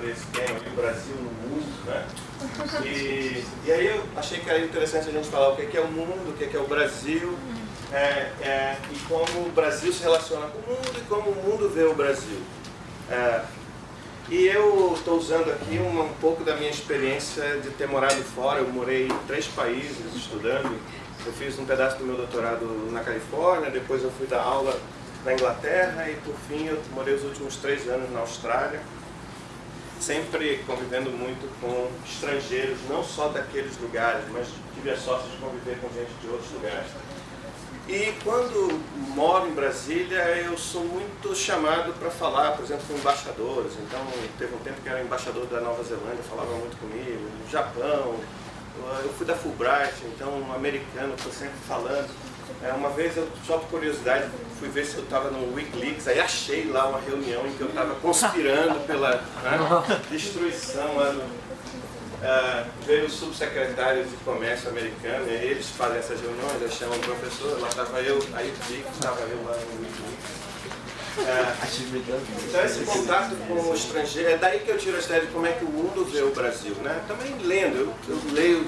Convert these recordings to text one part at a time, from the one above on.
sobre esse tema, o Brasil no mundo, né? E, e aí eu achei que era interessante a gente falar o que é o mundo, o que é o Brasil, é, é, e como o Brasil se relaciona com o mundo e como o mundo vê o Brasil. É, e eu estou usando aqui um, um pouco da minha experiência de ter morado fora, eu morei em três países estudando, eu fiz um pedaço do meu doutorado na Califórnia, depois eu fui dar aula na Inglaterra e por fim eu morei os últimos três anos na Austrália, sempre convivendo muito com estrangeiros, não só daqueles lugares, mas tive a sorte de conviver com gente de outros lugares. E quando moro em Brasília, eu sou muito chamado para falar, por exemplo, com embaixadores. Então, teve um tempo que era embaixador da Nova Zelândia, falava muito comigo, no Japão, eu fui da Fulbright, então um americano estou sempre falando. É, uma vez, eu, só por curiosidade, fui ver se eu estava no Wikileaks, aí achei lá uma reunião em que eu estava conspirando pela né, destruição lá no, uh, veio o subsecretário de comércio americano, e eles fazem essas reuniões, eles chamam o professor, lá estava eu, aí vi que estava eu lá no Wikileaks. Uh, então esse contato com o estrangeiro, é daí que eu tiro a ideia de como é que o mundo vê o Brasil. Né? Também lendo, eu, eu leio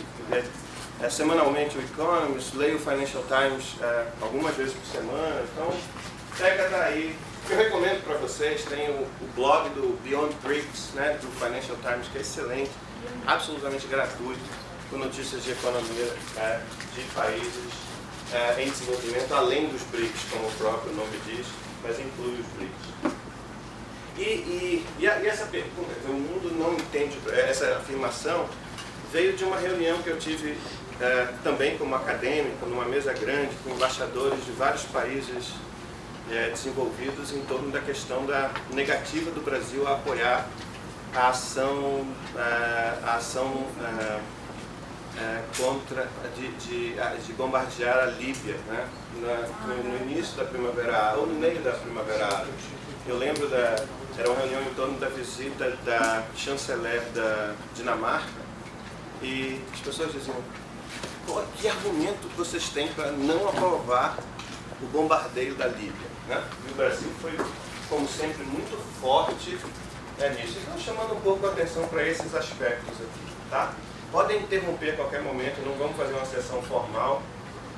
é, semanalmente o Economist, leio o Financial Times é, algumas vezes por semana, então pega daí. Eu recomendo para vocês, tem o, o, blog do Beyond Bricks, né, do Financial Times, que é excelente, absolutamente gratuito, com notícias de economia é, de países é, em desenvolvimento, além dos BRICS, como o próprio nome diz, mas inclui os BRICS. E, e, e, a, e essa pergunta, o mundo não entende, essa afirmação veio de uma reunião que eu tive é, também como acadêmico, numa mesa grande, com embaixadores de vários países é, desenvolvidos em torno da questão da negativa do Brasil a apoiar a ação, é, a ação contra, de, de, de, bombardear a Líbia, né? Na, no, no, início da Primavera ou no meio da Primavera Árabe. Eu lembro da, era uma reunião em torno da visita da chanceler da Dinamarca e as pessoas diziam, que argumento vocês têm para não aprovar o bombardeio da Líbia? Né? E o Brasil foi, como sempre, muito forte é, nisso. Então, chamando um pouco a atenção para esses aspectos aqui. Tá? Podem interromper a qualquer momento, não vamos fazer uma sessão formal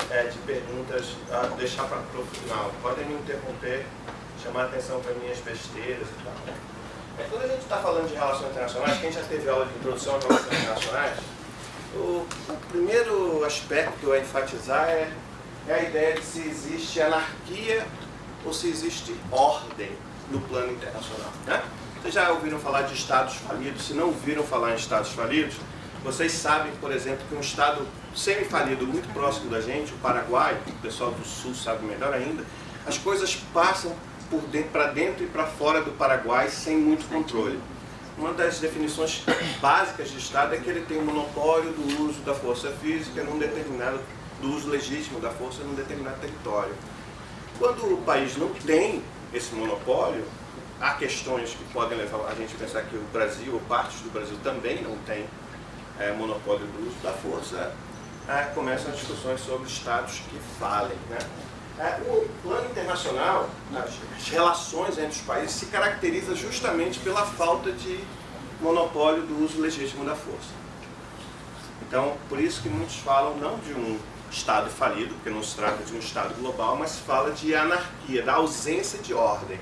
é, de perguntas, a deixar para o final. Podem me interromper, chamar a atenção para minhas besteiras e tal. É, quando a gente está falando de relações internacionais, quem já teve aula de introdução a relações internacionais, o, primeiro aspecto a enfatizar é, é a ideia de se existe anarquia ou se existe ordem no plano internacional. Né? Vocês já ouviram falar de estados falidos? Se não ouviram falar em estados falidos, vocês sabem, por exemplo, que um estado semi-falido muito próximo da gente, o Paraguai, o pessoal do sul sabe melhor ainda, as coisas passam para dentro, dentro e para fora do Paraguai sem muito controle uma das definições básicas de Estado é que ele tem o um monopólio do uso da força física num determinado, do uso legítimo da força num determinado território. Quando o país não tem esse monopólio, há questões que podem levar a gente a pensar que o Brasil, ou partes do Brasil, também não tem é, monopólio do uso da força, é, começam as discussões sobre estados que falem. Né? É, o plano internacional, as relações entre os países se caracteriza justamente pela falta de monopólio do uso legítimo da força. Então, por isso que muitos falam não de um Estado falido, porque não se trata de um Estado global, mas se fala de anarquia, da ausência de ordem.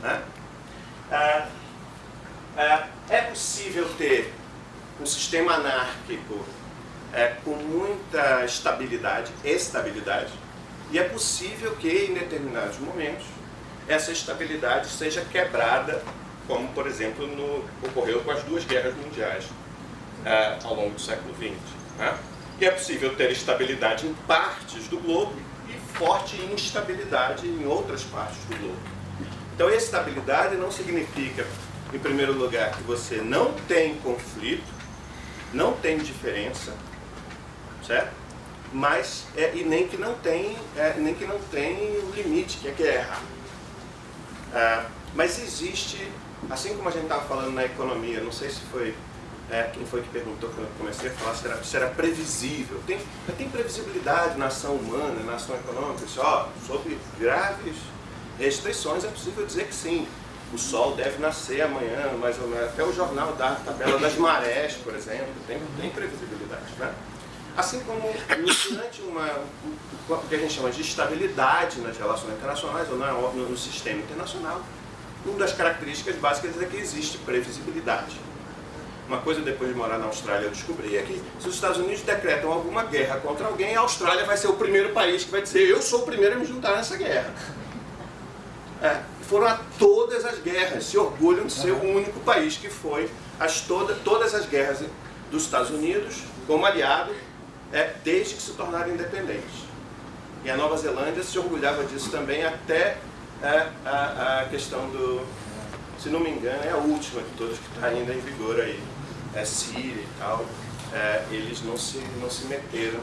Né? É, é, é possível ter um sistema anárquico com muita estabilidade, estabilidade, e é possível que, em determinados momentos, essa estabilidade seja quebrada, como, por exemplo, no, ocorreu com as duas guerras mundiais é, ao longo do século XX. Né? E é possível ter estabilidade em partes do globo e forte instabilidade em outras partes do globo. Então, estabilidade não significa, em primeiro lugar, que você não tem conflito, não tem diferença, certo? Mas é, e nem que não tem é, nem que não tem o limite que é guerra é, mas existe assim como a gente estava falando na economia não sei se foi é, quem foi que perguntou quando eu comecei a falar se era, se era previsível tem, tem previsibilidade na ação humana na ação econômica ó, sob graves restrições, é possível dizer que sim. O sol deve nascer amanhã, mais ou menos. Até o jornal dá a tabela das marés, por exemplo, tem, tem previsibilidade. Né? Assim como durante uma, o que a gente chama de estabilidade nas relações internacionais ou no, no sistema internacional, uma das características básicas é que existe previsibilidade. Uma coisa depois de morar na Austrália eu descobri é que se os Estados Unidos decretam alguma guerra contra alguém, a Austrália vai ser o primeiro país que vai dizer eu sou o primeiro a me juntar nessa guerra. É, foram a todas as guerras, se orgulham de ser o único país que foi as toda, todas as guerras dos Estados Unidos como aliado é, desde que se tornaram independentes. E a Nova Zelândia se orgulhava disso também até é, a, a questão do, se não me engano, é a última de todas que está ainda em vigor aí, é Síria e tal, é, eles não se, não se meteram,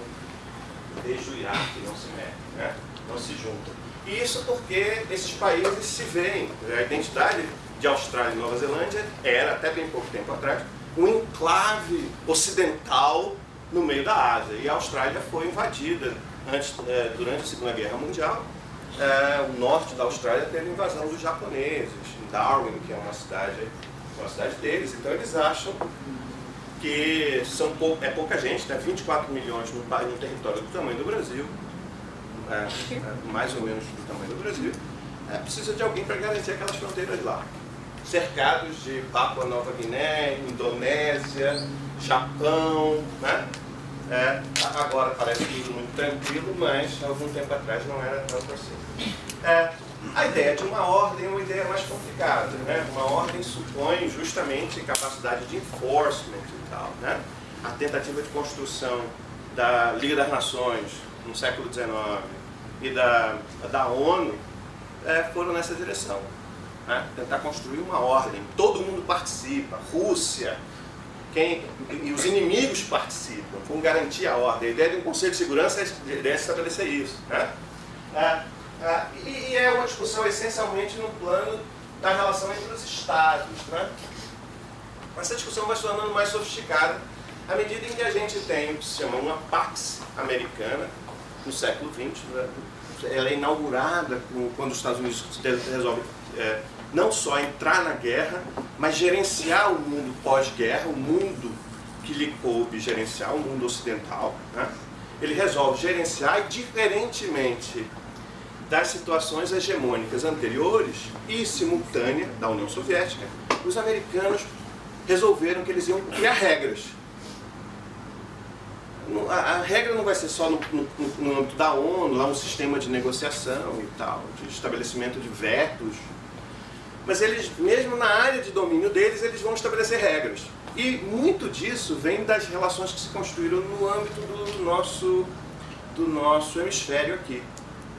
desde o Iraque não se metem, né? não se juntam. E isso porque esses países se veem, a identidade de Austrália e Nova Zelândia era, até bem pouco tempo atrás, um enclave ocidental no meio da Ásia. E a Austrália foi invadida antes, é, durante a Segunda Guerra Mundial. É, o norte da Austrália teve invasão dos japoneses, em Darwin, que é uma cidade, uma cidade deles. Então eles acham que são pou, é pouca gente, né? 24 milhões no, no território do tamanho do Brasil, é, é, mais ou menos do tamanho do Brasil, é, precisa de alguém para garantir aquelas fronteiras lá. Cercados de Papua Nova Guiné, Indonésia, Japão, né? É, agora parece tudo muito tranquilo, mas algum tempo atrás não era tanto assim. É, a ideia de uma ordem é uma ideia mais complicada. Né? Uma ordem supõe justamente capacidade de enforcement e tal. Né? A tentativa de construção da Liga das Nações no século XIX e da, da ONU é, foram nessa direção. Né? Tentar construir uma ordem. Todo mundo participa. Rússia, quem, e os inimigos participam, com garantir a ordem. A ideia de um Conselho de Segurança é, é estabelecer isso. Né? É, é, e, e, é uma discussão essencialmente no plano da relação entre os Estados. Né? Essa discussão vai se tornando mais sofisticada à medida em que a gente tem o que se chama uma Pax Americana, no século XX. Né? Ela é inaugurada quando os Estados Unidos resolvem é, não só entrar na guerra, mas gerenciar o mundo pós-guerra, o mundo que lhe coube gerenciar, o mundo ocidental. Né? Ele resolve gerenciar e, diferentemente das situações hegemônicas anteriores e simultânea da União Soviética, os americanos resolveram que eles iam criar regras. A, regra não vai ser só no, no, no âmbito da ONU, lá um sistema de negociação e tal, de estabelecimento de vetos mas eles, mesmo na área de domínio deles, eles vão estabelecer regras. E muito disso vem das relações que se construíram no âmbito do nosso, do nosso hemisfério aqui.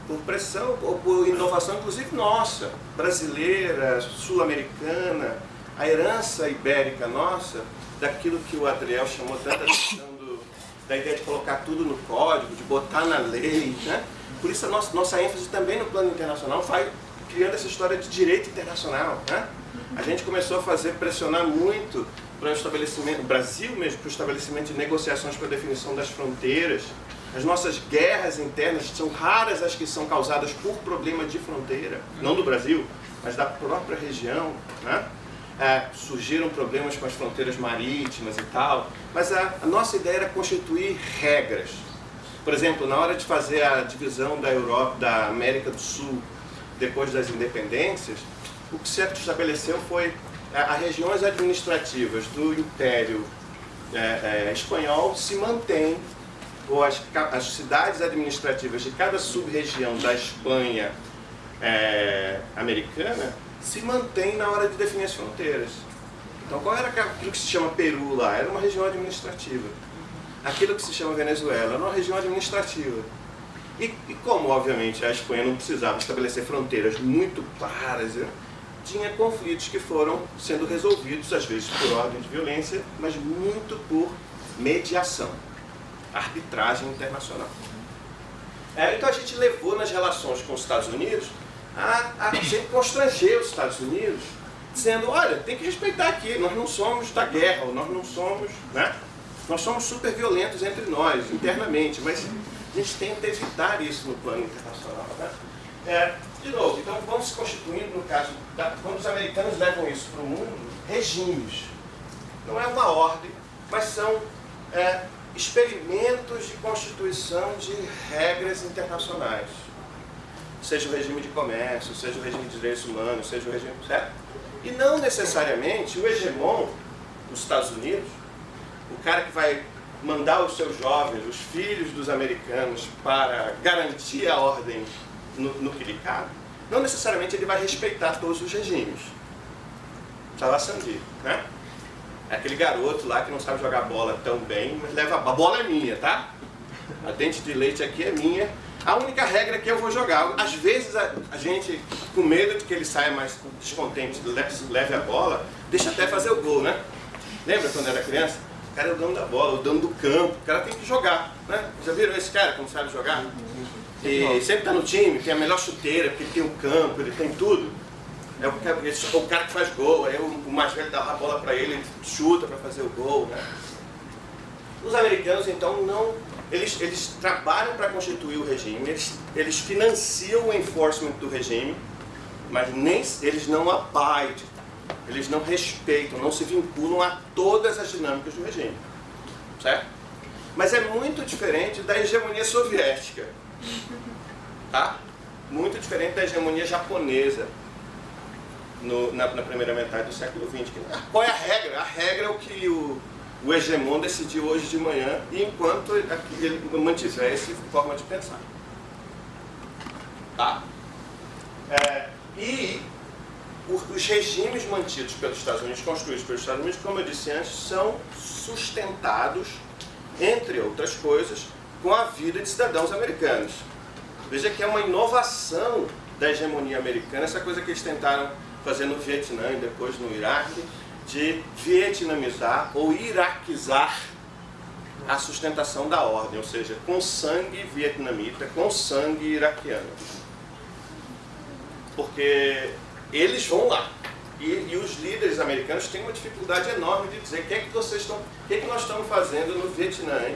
Por pressão, ou por inovação, inclusive nossa, brasileira, sul-americana, a herança ibérica nossa, daquilo que o Adriel chamou tanta atenção do, da ideia de colocar tudo no código, de botar na lei. Né? Por isso a nossa, nossa ênfase também no plano internacional vai criando essa história de direito internacional. Né? A gente começou a fazer, pressionar muito para o estabelecimento, Brasil mesmo, para o estabelecimento de negociações para a definição das fronteiras. As nossas guerras internas são raras as que são causadas por problema de fronteira, não do Brasil, mas da própria região. Né? É, surgiram problemas com as fronteiras marítimas e tal, mas a, a nossa ideia era constituir regras. Por exemplo, na hora de fazer a divisão da Europa, da América do Sul depois das independências, o que se estabeleceu foi as regiões administrativas do Império é, é, Espanhol se mantêm, ou as, as, cidades administrativas de cada sub-região da Espanha é, americana se mantêm na hora de definir as fronteiras. Então qual era aquilo que se chama Peru lá? Era uma região administrativa. Aquilo que se chama Venezuela era uma região administrativa. E, e, como, obviamente, a Espanha não precisava estabelecer fronteiras muito claras, né, tinha conflitos que foram sendo resolvidos, às vezes por ordem de violência, mas muito por mediação, arbitragem internacional. É, então a gente levou nas relações com os Estados Unidos a, a sempre constranger os Estados Unidos, dizendo, olha, tem que respeitar aqui, nós não somos da guerra, nós não somos, né? Nós somos super violentos entre nós, internamente, mas a gente tenta evitar isso no plano internacional. Né? É, de novo, então vão se constituindo, no caso, da, quando os americanos levam isso para o mundo, regimes. Não é uma ordem, mas são é, experimentos de constituição de regras internacionais. Seja o regime de comércio, seja o regime de direitos humanos, seja o regime... Certo? E não necessariamente o hegemon, os Estados Unidos, o cara que vai mandar os seus jovens, os filhos dos americanos, para garantir a ordem no, no que lhe cabe, não necessariamente ele vai respeitar todos os regimes. Estava Sandi, né? É aquele garoto lá que não sabe jogar bola tão bem, mas leva a bola é minha, tá? A dente de leite aqui é minha. A única regra é que eu vou jogar. Às vezes a, a gente, com medo de que ele saia mais descontente, leve a bola, deixa até fazer o gol, né? Lembra quando era criança? O cara é o dono da bola, o dono do campo, o cara tem que jogar, né? Já viram esse cara como sabe jogar? E sempre está no time, tem a melhor chuteira, porque tem o campo, ele tem tudo. É o, o cara que faz gol, aí o, mais velho dá a bola para ele, ele chuta para fazer o gol. Né? Os americanos, então, não, eles, eles trabalham para constituir o regime, eles, eles financiam o enforcement do regime, mas nem, eles não abidem, eles não respeitam, não se vinculam a todas as dinâmicas do regime. Certo? Mas é muito diferente da hegemonia soviética. Tá? Muito diferente da hegemonia japonesa no, na, na, primeira metade do século XX. Qual é a regra? A regra é o que o, o hegemon decidiu hoje de manhã, e enquanto ele mantiver essa forma de pensar. Tá? É, e os regimes mantidos pelos Estados Unidos, construídos pelos Estados Unidos, como eu disse antes, são sustentados, entre outras coisas, com a vida de cidadãos americanos. Veja que é uma inovação da hegemonia americana, essa coisa que eles tentaram fazer no Vietnã e depois no Iraque, de vietnamizar ou iraquizar a sustentação da ordem, ou seja, com sangue vietnamita, com sangue iraquiano. Porque eles vão lá. E, e, os líderes americanos têm uma dificuldade enorme de dizer o que é que vocês estão, o que é que nós estamos fazendo no Vietnã, hein?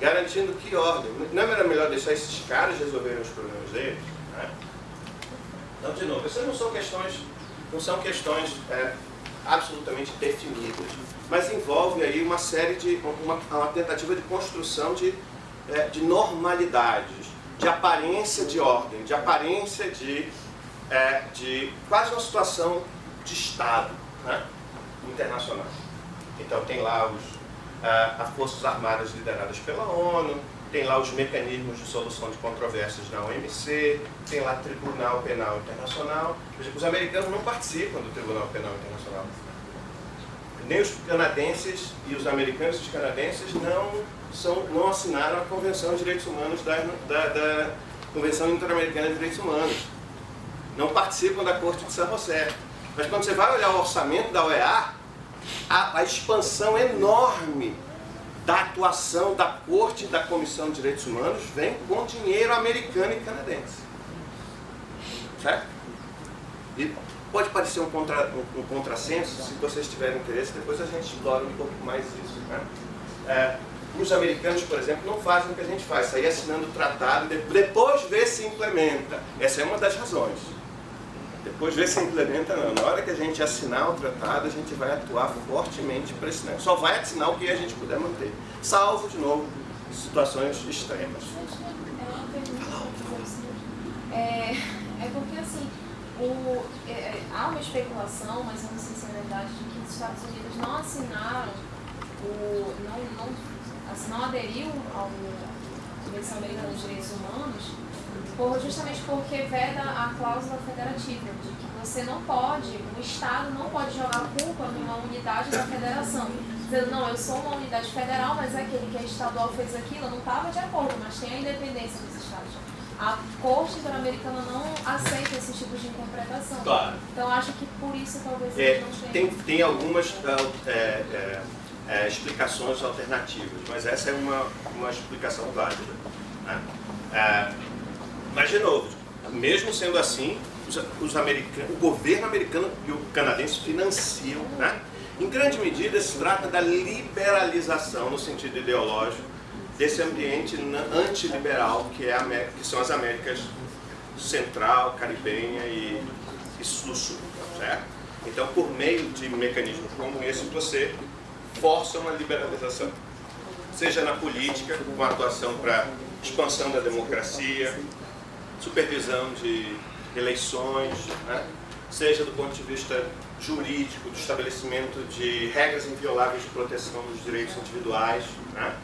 garantindo que ordem. Não era melhor deixar esses caras resolverem os problemas deles? Né? Então, de novo, essas não são questões não são questões é, absolutamente definidas, mas envolve aí uma série de, uma, uma tentativa de construção de, é, de normalidades, de aparência de ordem, de aparência de, é, de quase uma situação de Estado né, internacional. Então tem lá os, é, as Forças Armadas lideradas pela ONU, tem lá os mecanismos de solução de controvérsias na OMC, tem lá Tribunal Penal Internacional. Os americanos não participam do Tribunal Penal Internacional. Nem os canadenses e os americanos e os canadenses não, são, não assinaram a Convenção de Direitos Humanos da, da, da Convenção Interamericana de Direitos Humanos. Não participam da Corte de São José. Mas quando você vai olhar o orçamento da OEA, a, a expansão enorme da atuação da Corte e da Comissão de Direitos Humanos vem com dinheiro americano e canadense. Certo? E pode parecer um, contra, um, um contrassenso, se vocês tiverem interesse, depois a gente explora um pouco mais isso. Né? É, os americanos, por exemplo, não fazem o que a gente faz, sair assinando o tratado e depois ver se implementa. Essa é uma das razões. Depois ver se implementa não. Na hora que a gente assinar o tratado, a gente vai atuar fortemente para esse negócio. Só vai assinar o que a gente puder manter. Salvo, de novo, situações extremas. É, é porque assim, o, é, é, há uma especulação, mas é verdade, de que os Estados Unidos não assinaram, o, não, não, assim, não aderiu ao Convenção Americana dos Direitos Humanos por, justamente porque veda a cláusula federativa, de que você não pode, o Estado não pode jogar culpa numa unidade da federação. Dizendo, não, eu sou uma unidade federal, mas aquele que é estadual fez aquilo, não estava de acordo, mas tem a independência dos Estados. A Corte Interamericana não aceita esse tipo de interpretação. Claro. Então acho que por isso talvez é, não tenham. Tem, tem algumas é, é, é, explicações alternativas, mas essa é uma, uma explicação válida. Né? Mas, de novo, mesmo sendo assim, os, os americanos, o governo americano e o canadense financiam, né? Em grande medida, se trata da liberalização, no sentido ideológico, desse ambiente antiliberal que, é América, que são as Américas central, caribenha e, e sul-sul? Então, por meio de mecanismos como esse, você força uma liberalização. Seja na política, com atuação para expansão da democracia, supervisão de eleições, né? seja do ponto de vista jurídico, do estabelecimento de regras invioláveis de proteção dos direitos individuais, né?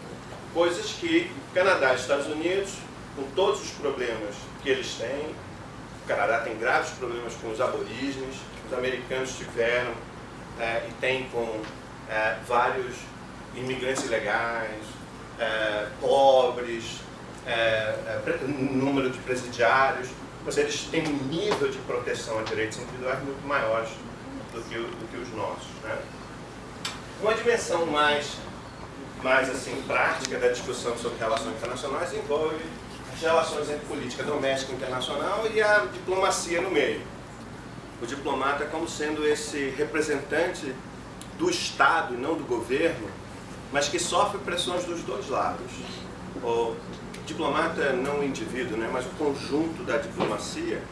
coisas que Canadá e Estados Unidos, com todos os problemas que eles têm, o Canadá tem graves problemas com os aborígenes, os americanos tiveram é, e tem com é, vários imigrantes ilegais, é, pobres, é, é, número de presidiários, mas eles têm um nível de proteção a direitos individuais muito maiores do que, do que os nossos. Né? Uma dimensão mais, mais assim, prática da discussão sobre relações internacionais envolve as relações entre política doméstica e internacional e a diplomacia no meio. O diplomata como sendo esse representante do Estado e não do governo, mas que sofre pressões dos dois lados. O diplomata não o indivíduo, né, mas o conjunto da diplomacia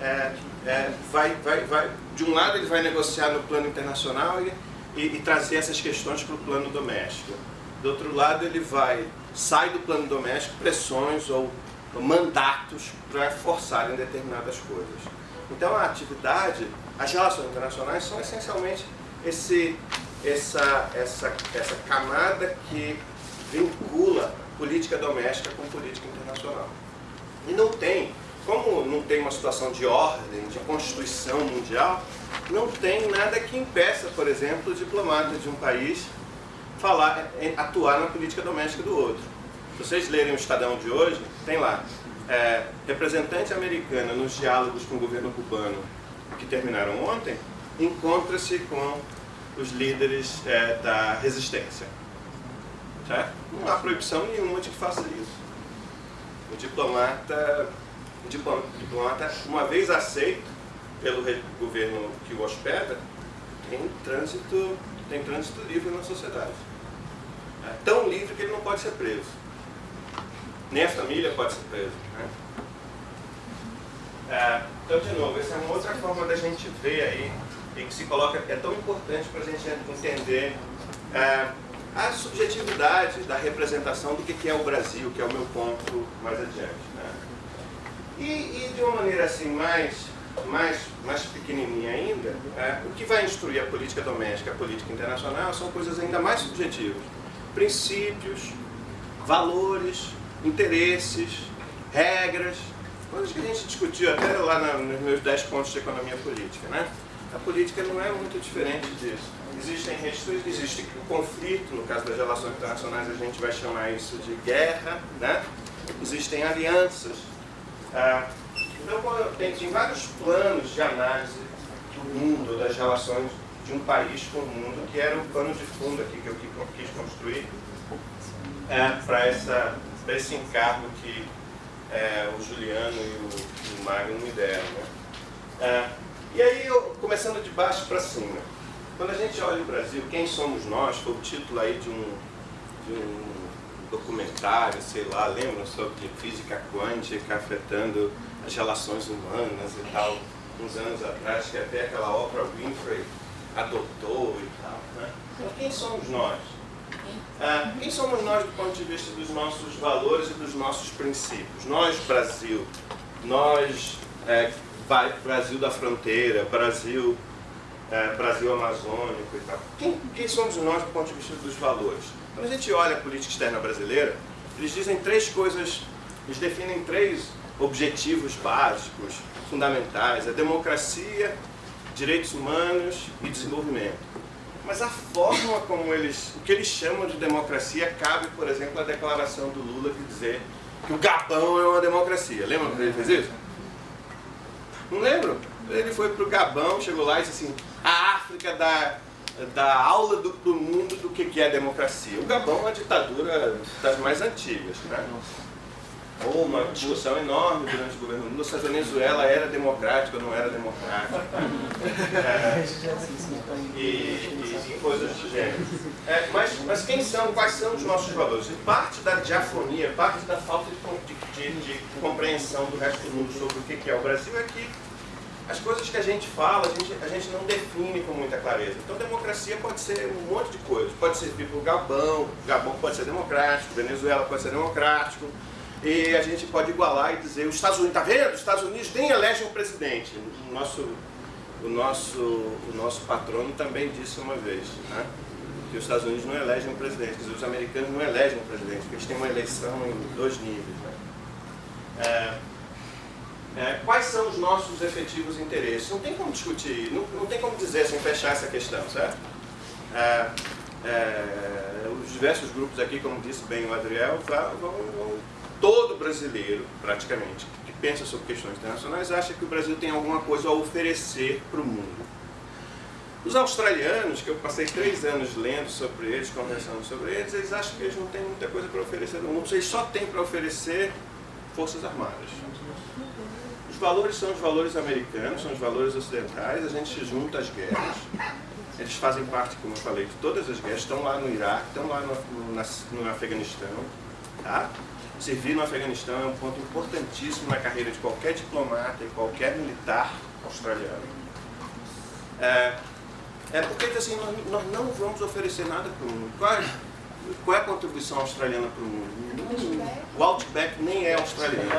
é, é, vai, vai, vai, de um lado ele vai negociar no plano internacional e, e, e trazer essas questões para o plano doméstico. Do outro lado ele vai, sai do plano doméstico pressões ou, mandatos para forçarem determinadas coisas. Então a atividade, as relações internacionais são essencialmente esse, essa, essa, essa camada que vincula política doméstica com política internacional. E não tem como não tem uma situação de ordem, de constituição mundial, não tem nada que impeça, por exemplo, o diplomata de um país falar, atuar na política doméstica do outro. Se vocês lerem o Estadão de hoje, tem lá, é, representante americana nos diálogos com o governo cubano que terminaram ontem, encontra-se com os líderes é, da resistência. Certo? Não há proibição nenhuma de que faça isso. O diplomata o diplomata, uma vez aceito pelo governo que o hospeda, tem trânsito, tem trânsito livre na sociedade. É tão livre que ele não pode ser preso. Nem a família pode ser presa. Né? É, então, de novo, essa é uma outra forma da gente ver aí, e que se coloca, é tão importante para a gente entender é, a subjetividade da representação do que é o Brasil, que é o meu ponto mais adiante. Né? E, e, de uma maneira assim mais, mais, mais pequenininha ainda, é, o que vai instruir a política doméstica, a política internacional, são coisas ainda mais subjetivas. Princípios, valores, interesses, regras, coisas que a gente discutiu até lá nos meus 10 pontos de economia política. Né? A política não é muito diferente disso. Existem restrições, existe o conflito, no caso das relações internacionais a gente vai chamar isso de guerra, né? existem alianças, ah, então, tem, vários planos de análise do mundo, das relações de um país com o mundo, que era o pano de fundo aqui que eu quis construir é, para esse encargo que é, o Juliano e o, o Magno me deram. Né? É, e aí, eu, começando de baixo para cima, quando a gente olha o Brasil, quem somos nós, foi o título aí de um, de um documentário, sei lá, lembram sobre física quântica afetando as relações humanas e tal, uns anos atrás, que até aquela Oprah Winfrey adotou e tal. Né? Então, quem somos nós? Ah, quem somos nós do ponto de vista dos nossos valores e dos nossos princípios? Nós, Brasil, nós, é, Brasil da fronteira, Brasil, é, Brasil amazônico e tal. Quem, quem somos nós do ponto de vista dos valores? Quando a gente olha a política externa brasileira, eles dizem três coisas, eles definem três objetivos básicos, fundamentais, a democracia, direitos humanos e desenvolvimento. Mas a forma como eles, o que eles chamam de democracia, cabe, por exemplo, à declaração do Lula de dizer que o Gabão é uma democracia. Lembra quando ele fez isso? Não lembro? Ele foi para o Gabão, chegou lá e disse assim, a África dá da aula do, do mundo do que, que é democracia. O Gabão é uma ditadura das mais antigas. Né? Ou uma discussão enorme durante o governo Lula se a Venezuela era democrática ou não era democrática. É, e, e, coisas do gênero. É, mas, mas quem são, quais são os nossos valores? E parte da diafonia, parte da falta de, de, de, compreensão do resto do mundo sobre o que é o Brasil é que as coisas que a gente fala, a gente, a gente não define com muita clareza. Então, democracia pode ser um monte de coisas. Pode servir para o Gabão, Gabão pode ser democrático, Venezuela pode ser democrático, e a gente pode igualar e dizer, os Estados Unidos, está vendo? Os Estados Unidos nem elegem um presidente. O nosso, o nosso, o nosso patrono também disse uma vez, né? que os Estados Unidos não elegem um presidente, dizer, os americanos não elegem um presidente, porque eles têm uma eleição em dois níveis. Né? É, é, quais são os nossos efetivos interesses? Não tem como discutir, não, não tem como dizer sem fechar essa questão, certo? É, é, os diversos grupos aqui, como disse bem o Adriel, vão, vão todo brasileiro, praticamente, que pensa sobre questões internacionais, acha que o Brasil tem alguma coisa a oferecer para o mundo. Os australianos, que eu passei três anos lendo sobre eles, conversando sobre eles, eles acham que eles não têm muita coisa para oferecer no mundo, eles só têm para oferecer forças armadas. Os valores são os valores americanos, são os valores ocidentais, a gente se junta às guerras, eles fazem parte, como eu falei, de todas as guerras, estão lá no Iraque, estão lá no, no, no Afeganistão, tá? Servir no Afeganistão é um ponto importantíssimo na carreira de qualquer diplomata e qualquer militar australiano. É, é porque assim, nós, nós, não vamos oferecer nada para o mundo. Qual é, a contribuição australiana para o mundo? O Outback nem é australiano.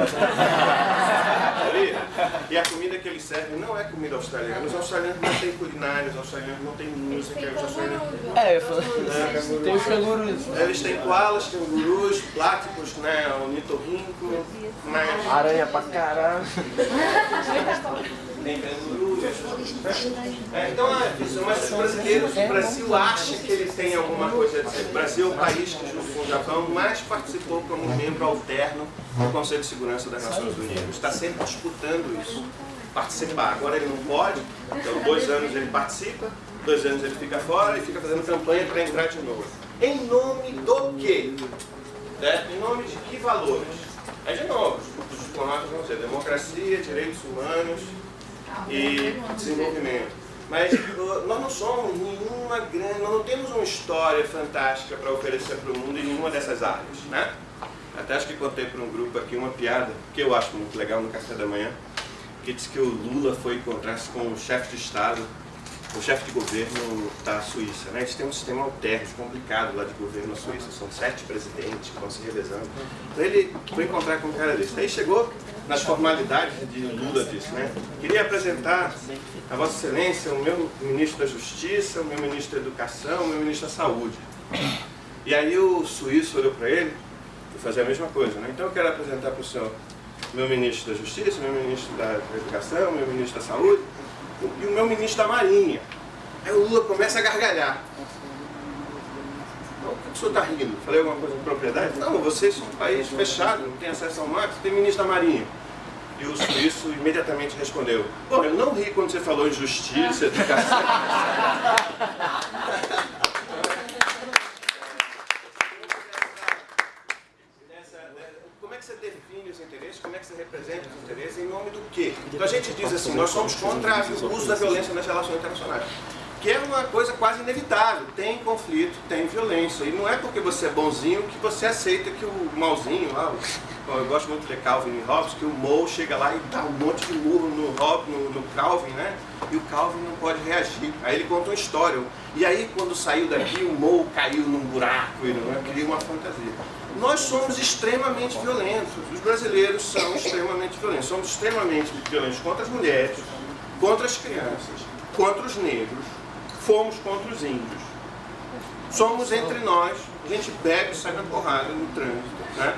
e a comida que eles servem não é comida australiana. Os australianos não têm culinária, os australianos não têm música. Os australianos... É, eu falo. É, tem os cangurus. Eles têm koalas, cangurus, pláticos, né, nitorrinco, mas... Aranha pra caralho. tem cangurus. É, então, é, mas os brasileiros, o Brasil acha que ele tem alguma coisa a dizer. O Brasil é o país que, junto com o Japão, mais participou como membro alterno do Conselho de Segurança das Nações Unidas. Está sempre disputando isso, participar. Agora ele não pode, então dois anos ele participa, dois anos ele fica fora e fica fazendo campanha para entrar de novo. Em nome do quê? É, em nome de que valores? É de novo, os diplomatas vão ser democracia, direitos humanos, e desenvolvimento. Mas nós não somos nenhuma grande, nós não temos uma história fantástica para oferecer para o mundo em nenhuma dessas áreas, né? Até acho que contei para um grupo aqui uma piada, que eu acho muito legal no café da manhã, que disse que o Lula foi encontrar-se com o chefe de Estado o chefe de governo da Suíça. Né? Eles têm um sistema alterno, complicado lá de governo na Suíça, são sete presidentes que vão se revezando. Então ele foi encontrar com um cara desse. Aí chegou nas formalidades de Lula disse, né? Queria apresentar a Vossa Excelência o meu ministro da Justiça, o meu ministro da Educação, o meu ministro da Saúde. E aí o suíço olhou para ele e fazia a mesma coisa, né? Então eu quero apresentar para o senhor meu ministro da Justiça, meu ministro da Educação, meu ministro da Saúde, e o meu ministro da Marinha. Aí o Lula começa a gargalhar. Então, que o senhor está rindo? Falei alguma coisa de propriedade? Não, vocês são um país fechado, não tem acesso ao mar, tem ministro da Marinha. E o suíço imediatamente respondeu, bom, eu não ri quando você falou em justiça, educação. como é que você representa os interesses, em nome do quê? Então a gente diz assim, nós somos contra o uso da violência nas relações internacionais. Que é uma coisa quase inevitável. Tem conflito, tem violência. E não é porque você é bonzinho que você aceita que o malzinho lá, eu gosto muito de Calvin e Hobbes, que o Moe chega lá e dá um monte de murro no, no, no Calvin, né? E o Calvin não pode reagir. Aí ele conta uma história. E aí quando saiu daqui, o Moe caiu num buraco e não é? uma fantasia nós somos extremamente violentos. Os brasileiros são extremamente violentos. Somos extremamente violentos contra as mulheres, contra as crianças, contra os negros, fomos contra os índios. Somos entre nós, a gente bebe e sai na porrada no trânsito. Né?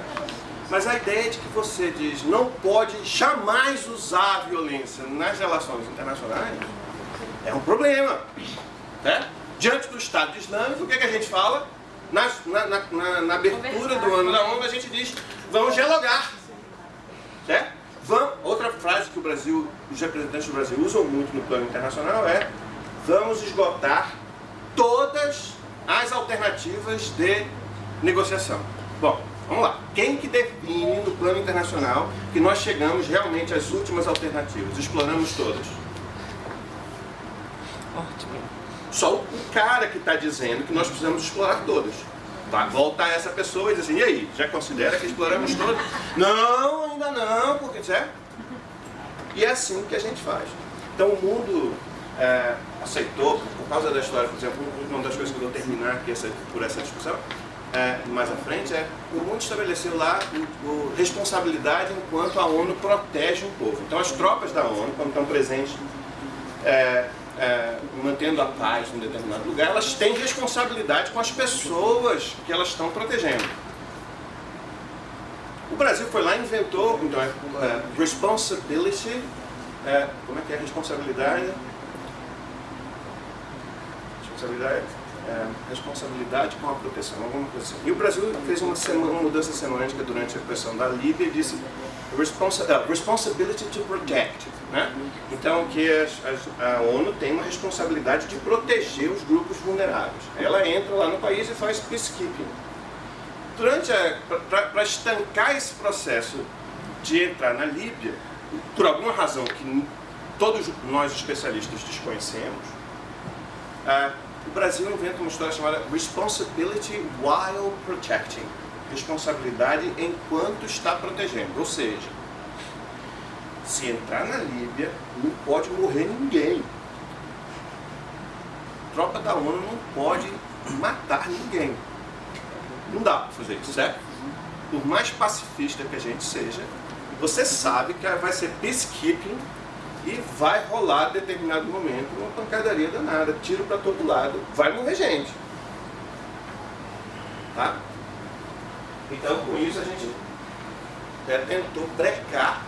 Mas a ideia de que você diz não pode jamais usar a violência nas relações internacionais é um problema. Né? Diante do Estado Islâmico, o que, é que a gente fala? Na, na, na, na abertura do ano da ONU, a gente diz, vamos dialogar. Certo? Vamos, outra frase que o Brasil, os representantes do Brasil usam muito no plano internacional é vamos esgotar todas as alternativas de negociação. Bom, Vamos lá. Quem que define no plano internacional que nós chegamos realmente às últimas alternativas? Exploramos todas. Ótimo. Só o cara que está dizendo que nós precisamos explorar todas. Vai voltar essa pessoa e dizer assim, e aí, já considera que exploramos todas? não, ainda não, porque certo? E é assim que a gente faz. Então o mundo é, aceitou, por causa da história, por exemplo, uma das coisas que eu vou terminar aqui essa, por essa discussão, é, mais à frente, é o mundo estabeleceu lá o, o, responsabilidade enquanto a ONU protege um povo. Então as tropas da ONU, quando estão presentes, é, é, mantendo a paz em determinado lugar, elas têm responsabilidade com as pessoas que elas estão protegendo. O Brasil foi lá e inventou, então, é, é, responsibility, é, como é que é responsabilidade? Responsabilidade, é, responsabilidade com a proteção, alguma coisa assim. E o Brasil fez uma, semana, uma mudança semântica durante a pressão da Líbia e disse responsa, uh, responsibility to protect. Né? Então, que a, a, ONU tem uma responsabilidade de proteger os grupos vulneráveis. Ela entra lá no país e faz peacekeeping. Durante para estancar esse processo de entrar na Líbia, por alguma razão que todos nós especialistas desconhecemos, uh, o Brasil inventa uma história chamada Responsibility While Protecting responsabilidade enquanto está protegendo. Ou seja, se entrar na Líbia, não pode morrer ninguém. A tropa da ONU não pode matar ninguém. Não dá para fazer isso, certo? Por mais pacifista que a gente seja, você sabe que vai ser peacekeeping e vai rolar determinado momento uma pancadaria danada, tiro para todo lado, vai morrer gente. Tá? Então, com isso, a gente é, tentou brecar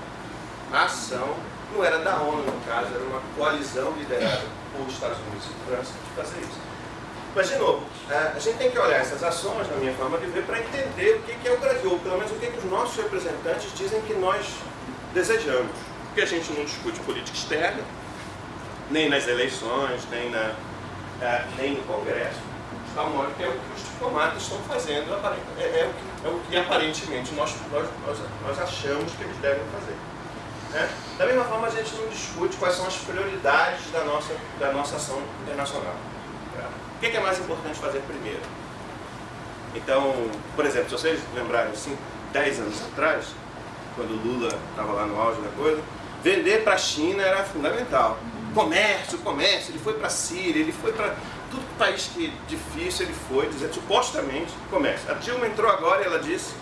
a ação, não era da ONU, no caso, era uma coalizão liderada por Estados Unidos e França de fazer isso. Mas, de novo, é, a gente tem que olhar essas ações, na minha forma de ver, para entender o que é o Brasil, ou pelo menos o que, que os nossos representantes dizem que nós desejamos. Porque a gente não discute política externa, nem nas eleições, nem, na, é, nem no Congresso, que é o que os diplomatas estão fazendo, é, é, é o que aparentemente nós, nós, nós, nós achamos que eles devem fazer. Né? Da mesma forma, a gente não discute quais são as prioridades da nossa, da nossa ação internacional. Tá? O que é mais importante fazer primeiro? Então, por exemplo, se vocês lembrarem, assim, 10 anos atrás, quando o Lula estava lá no auge da coisa, vender para a China era fundamental. Comércio, comércio, ele foi para a Síria, ele foi para tudo país que difícil ele foi, dizendo, supostamente, comércio. A Dilma entrou agora e ela disse,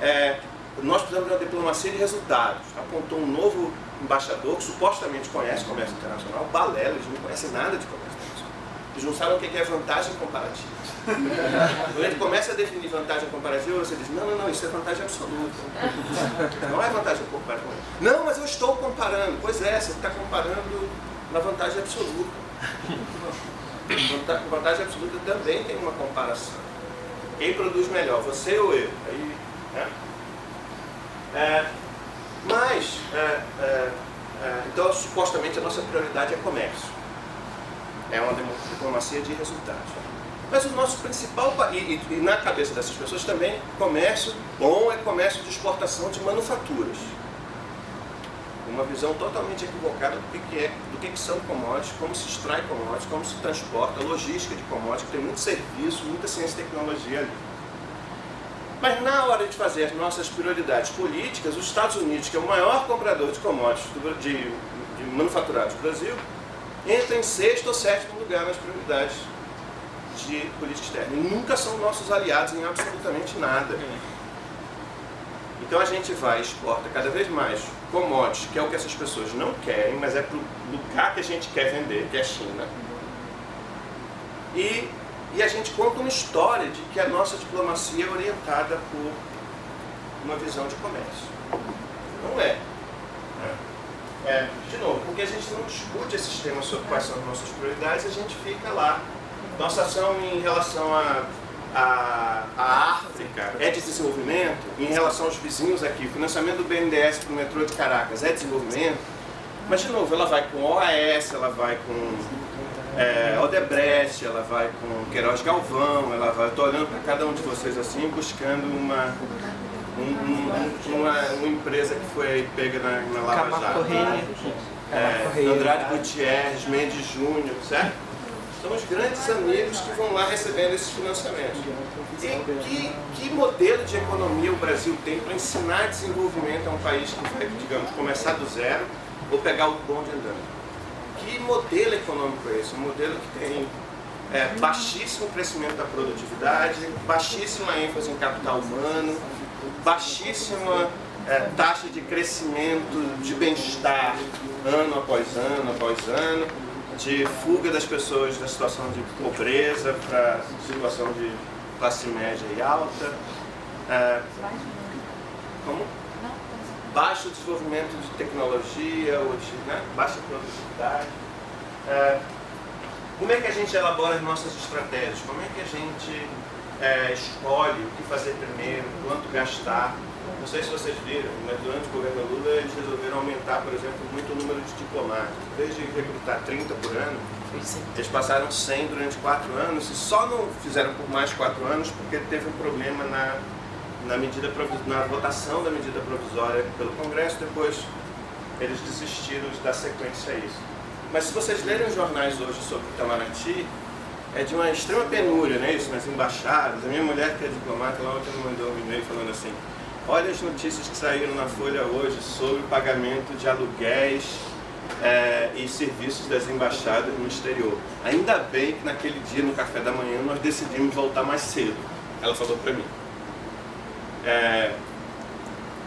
é, nós precisamos de uma diplomacia de resultados. Apontou um novo embaixador que supostamente conhece comércio internacional, balela, eles não conhecem nada de comércio internacional. Eles não sabem o que é vantagem comparativa. Quando ele começa a definir vantagem comparativa, você diz, não, não, não, isso é vantagem absoluta. Não é vantagem comparativa. Não, mas eu estou comparando. Pois é, você está comparando na vantagem absoluta. Vantagem absoluta também tem uma comparação. Quem produz melhor, você ou eu? Aí, né? é, mas, é, é, é, então, supostamente, a nossa prioridade é comércio. É uma diplomacia de resultados. Mas o nosso principal, e, e, e na cabeça dessas pessoas também, comércio bom é comércio de exportação de manufaturas uma visão totalmente equivocada do que, é, do que, são commodities, como se extrai commodities, como se transporta, logística de commodities, tem muito serviço, muita ciência e tecnologia ali. Mas na hora de fazer as nossas prioridades políticas, os Estados Unidos, que é o maior comprador de commodities do, de, de manufaturados do Brasil, entra em sexto ou sétimo lugar nas prioridades de política externa. E nunca são nossos aliados em absolutamente nada. Então a gente vai exporta cada vez mais commodities, que é o que essas pessoas não querem, mas é para o lugar que a gente quer vender, que é a China. E, e a gente conta uma história de que a nossa diplomacia é orientada por uma visão de comércio. Não é. É. De novo, porque a gente não discute esses temas sobre quais são as nossas prioridades, a gente fica lá. Nossa ação em relação a a, a é de desenvolvimento em relação aos vizinhos aqui. O financiamento do BNDES para o metrô de Caracas é desenvolvimento. Mas, de novo, ela vai com OAS, ela vai com é, Brecht, ela vai com Queiroz Galvão, ela vai, estou olhando para cada um de vocês assim, buscando uma, um, um, uma, uma, empresa que foi pega na, na Lava Jato. É, Andrade Gutierrez, Mendes Júnior, certo? São os grandes amigos que vão lá recebendo esses financiamentos. E que, que modelo de economia o Brasil tem para ensinar desenvolvimento a um país que vai, digamos, começar do zero ou pegar o bonde andando? que modelo econômico é esse? Um modelo que tem é, baixíssimo crescimento da produtividade, baixíssima ênfase em capital humano, baixíssima é, taxa de crescimento de bem-estar ano após ano após ano, de fuga das pessoas da situação de pobreza para situação de classe média e alta. É, como? baixo desenvolvimento de tecnologia, ou de né, baixa produtividade. É, como é que a gente elabora as nossas estratégias? Como é que a gente é, escolhe o que fazer primeiro, quanto gastar? Não sei se vocês viram, mas durante o governo Lula eles resolveram aumentar, por exemplo, muito o número de diplomatas. Em vez de recrutar 30 por ano, eles passaram 100 durante 4 anos e só não fizeram por mais 4 anos porque teve um problema na na, medida, na votação da medida provisória pelo Congresso, depois eles desistiram de dar sequência a isso. Mas se vocês lerem os jornais hoje sobre Itamaraty, é de uma extrema penúria, né, isso, nas embaixadas. A minha mulher, que é diplomata, lá ontem me mandou um e-mail falando assim, olha as notícias que saíram na Folha hoje sobre o pagamento de aluguéis é, e serviços das embaixadas no exterior. Ainda bem que naquele dia, no café da manhã, nós decidimos voltar mais cedo. Ela falou para mim. É,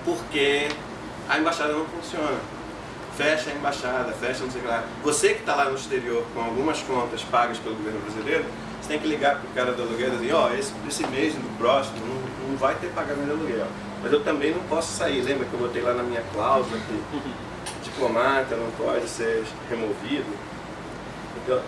porque a embaixada não funciona. Fecha a embaixada, fecha não sei o que lá. Você que está lá no exterior com algumas contas pagas pelo governo brasileiro, você tem que ligar para o cara do aluguel e dizer, ó, oh, esse, esse mês no próximo não, não vai ter pagamento de aluguel. Mas eu também não posso sair. Lembra que eu botei lá na minha cláusula que diplomata não pode ser removido?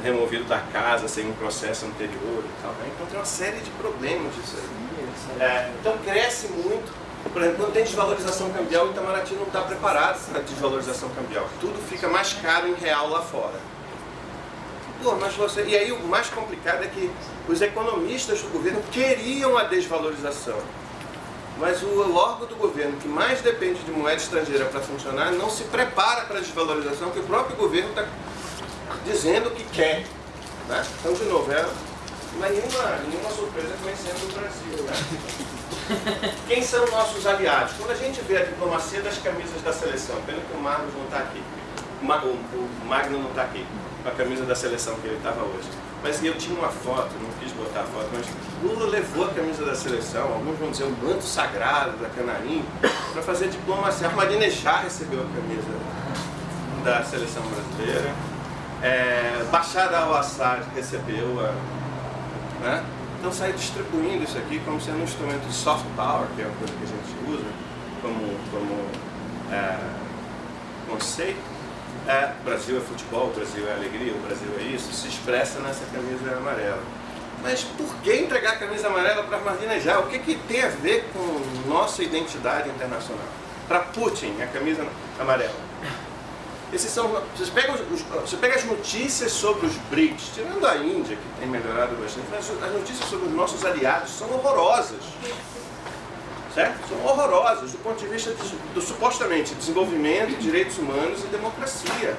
removido da casa sem um processo anterior e tal. Então tem uma série de problemas disso aí. É, então cresce muito. Por exemplo, quando tem desvalorização cambial, o Itamaraty não está preparado para desvalorização cambial. Tudo fica mais caro em real lá fora. Pô, mas você... E aí o mais complicado é que os economistas do governo queriam a desvalorização. Mas o órgão do governo que mais depende de moeda estrangeira para funcionar não se prepara para a desvalorização que o próprio governo está dizendo que quer. Né? Então, de novo, é, não é nenhuma, nenhuma surpresa conhecendo o Brasil. Né? Quem são nossos aliados? Quando a gente vê a diplomacia das camisas da seleção, pena que o Magnus não está aqui, o Magno não está aqui, com a camisa da seleção que ele estava hoje. Mas eu tinha uma foto, não quis botar a foto, mas Lula levou a camisa da seleção, alguns vão dizer o manto sagrado da Canarim, para fazer diplomacia. Ahmadinejad recebeu a camisa da seleção brasileira. É, Bashar al-Assad recebeu a... Né? Então sai distribuindo isso aqui como sendo um instrumento de soft power, que é uma coisa que a gente usa como, como é, conceito. É, Brasil é futebol, o Brasil é alegria, o Brasil é isso, se expressa nessa camisa amarela. Mas por que entregar a camisa amarela para já? O que, que tem a ver com nossa identidade internacional? Para Putin, a camisa amarela. Esses são, vocês pegam, você pega as notícias sobre os BRICS, tirando a Índia, que tem melhorado bastante, mas as notícias sobre os nossos aliados são horrorosas. Certo? São horrorosas do ponto de vista de, do supostamente desenvolvimento, direitos humanos e democracia.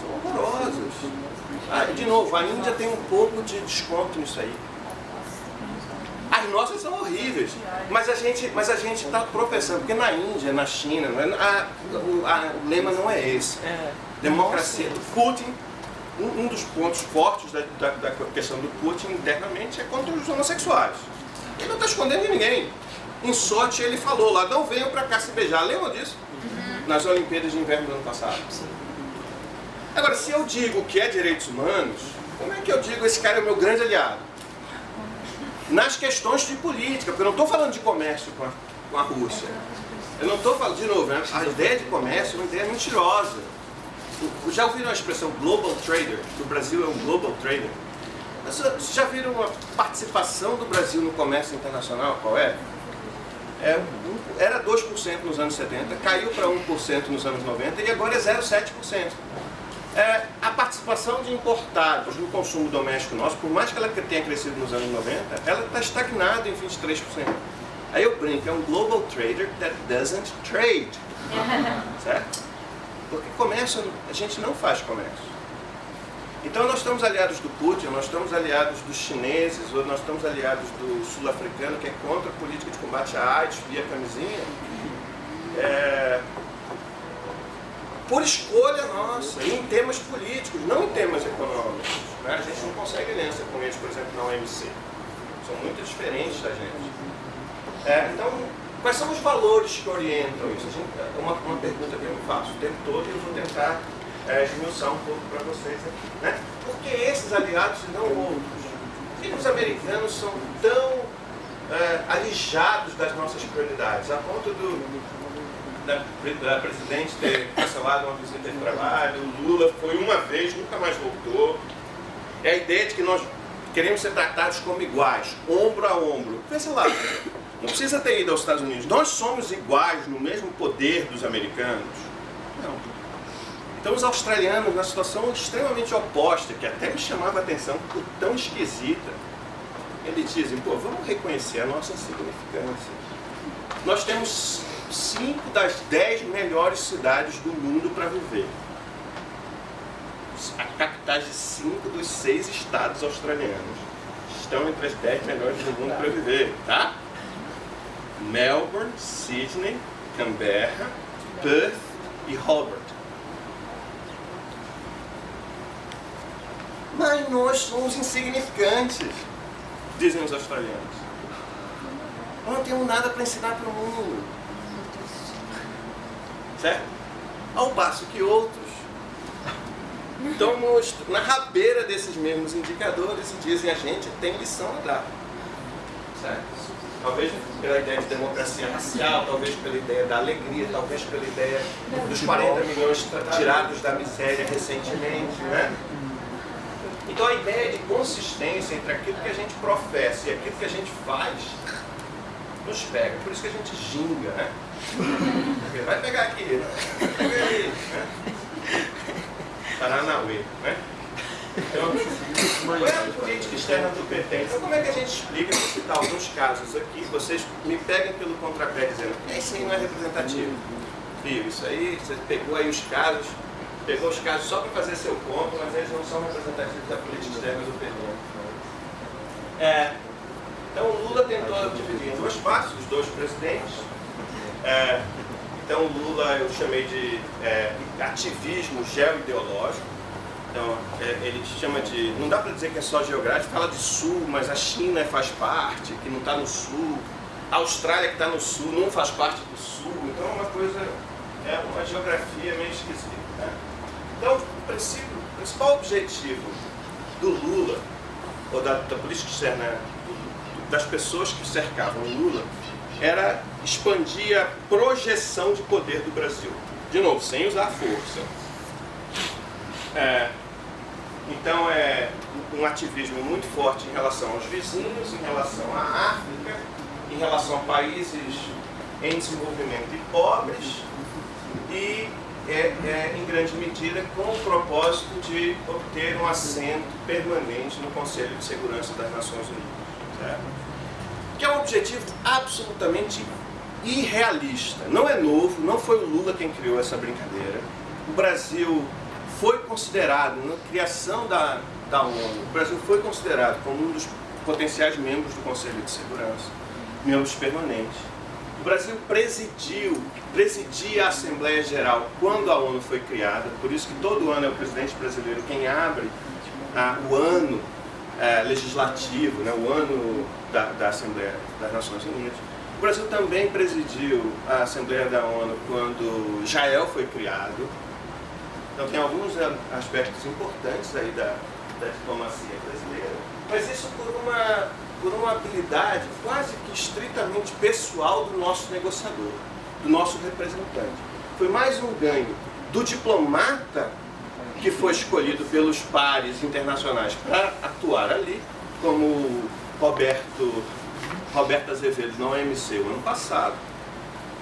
São horrorosas. Ah, de novo, a Índia tem um pouco de desconto nisso aí. As nossas são horríveis, mas a gente mas a gente está tropeçando, porque na Índia, na China, é, a, a, o lema não é esse. É. Democracia. Putin, um, um, dos pontos fortes da, da, da, questão do Putin internamente é contra os homossexuais. Ele não está escondendo de ninguém. Em Sochi ele falou lá, não venham para cá se beijar. Lembram disso? Uhum. Nas Olimpíadas de Inverno do ano passado. Agora, se eu digo que é direitos humanos, como é que eu digo esse cara é o meu grande aliado? nas questões de política, porque eu não estou falando de comércio com a, com a Rússia. Eu não estou falando, de novo, né? a ideia de comércio é uma ideia mentirosa. Já ouviram a expressão global trader? Que o Brasil é um global trader? Vocês já viram a participação do Brasil no comércio internacional? Qual é? É era 2% nos anos 70, caiu para 1% nos anos 90 e agora é 0,7%. É, a participação de importados no consumo doméstico nosso, por mais que ela tenha crescido nos anos 90, ela está estagnada em 23%. Aí eu brinco, é um global trader that doesn't trade. certo? Porque comércio, a gente não faz comércio. Então nós estamos aliados do Putin, nós estamos aliados dos chineses, ou nós estamos aliados do sul-africano que é contra a política de combate à AIDS via camisinha. É, por escolha nossa, em temas políticos, não em temas econômicos. Né? A gente não consegue aliança com eles, por exemplo, na OMC. São muito diferentes da gente. É, então, quais são os valores que orientam isso? É uma, uma pergunta que eu faço o tempo todo e eu vou tentar é, esmiuçar um pouco para vocês aqui. Né? Por que esses aliados e não outros? Por que os americanos são tão é, alijados das nossas prioridades, a ponto do, da, da presidente ter cancelado uma visita de trabalho, o Lula foi uma vez, nunca mais voltou. É a ideia de que nós queremos ser tratados como iguais, ombro a ombro. Pensa lá, não precisa ter ido aos Estados Unidos. Nós somos iguais no mesmo poder dos americanos? Não. Então os australianos, na situação extremamente oposta, que até me chamava a atenção por tão esquisita, eles dizem, pô, vamos reconhecer a nossa insignificância. Nós temos cinco das dez melhores cidades do mundo para viver. A capitais de cinco dos seis estados australianos estão entre as dez melhores do mundo para viver, tá? Melbourne, Sydney, Canberra, Perth e Hobart. Mas nós somos insignificantes, dizem os australianos. Nós não temos nada para ensinar para o mundo. Certo? Ao passo que outros estão na rabeira desses mesmos indicadores e dizem a gente tem lição a dar. Certo? Talvez pela ideia de democracia racial, talvez pela ideia da alegria, talvez pela ideia dos 40 milhões tirados da miséria recentemente, né? Então a ideia de consistência entre aquilo que a gente professa e aquilo que a gente faz nos pega. Por isso que a gente ginga, né? Vai pegar aqui, né? pega aí, né? Paranauê, né? Então, qual é a política externa do PT? Então, como é que a gente explica, vou citar alguns casos aqui, vocês me peguem pelo contrapé dizendo que isso aí não é representativo. Viu, isso aí, você pegou aí os casos, pegou os casos só para fazer seu ponto, mas eles não são representativos da política externa do PT. É, então, o Lula tentou dividir em duas partes, os dois presidentes. É, então, o Lula eu chamei de é, ativismo geoideológico então, é, ele chama de. Não dá para dizer que é só geográfico, fala de sul, mas a China faz parte, que não está no sul. A Austrália que está no sul não faz parte do sul. Então é uma coisa. É uma geografia meio esquisita. Né? Então, o, principal objetivo do Lula, ou da, da política externa, das pessoas que cercavam o Lula, era expandir a projeção de poder do Brasil. De novo, sem usar força. É, então é um ativismo muito forte em relação aos vizinhos, em relação à África, em relação a países em desenvolvimento e pobres e é, é, em grande medida com o propósito de obter um assento permanente no Conselho de Segurança das Nações Unidas. Certo? Que é um objetivo absolutamente irrealista. Não é novo, não foi o Lula quem criou essa brincadeira. O Brasil foi considerado, na criação da, da ONU, o Brasil foi considerado como um dos potenciais membros do Conselho de Segurança, membros permanentes. O Brasil presidiu, presidia a Assembleia Geral quando a ONU foi criada, por isso que todo ano é o presidente brasileiro quem abre ah, o ano eh, legislativo, né, o ano da, da Assembleia das Nações Unidas. O Brasil também presidiu a Assembleia da ONU quando Israel foi criado, então tem alguns aspectos importantes aí da, da diplomacia brasileira, mas isso por uma, por uma habilidade quase que estritamente pessoal do nosso negociador, do nosso representante. Foi mais um ganho do diplomata que foi escolhido pelos pares internacionais para atuar ali, como Roberto, Roberto Azevedo na OMC o ano passado,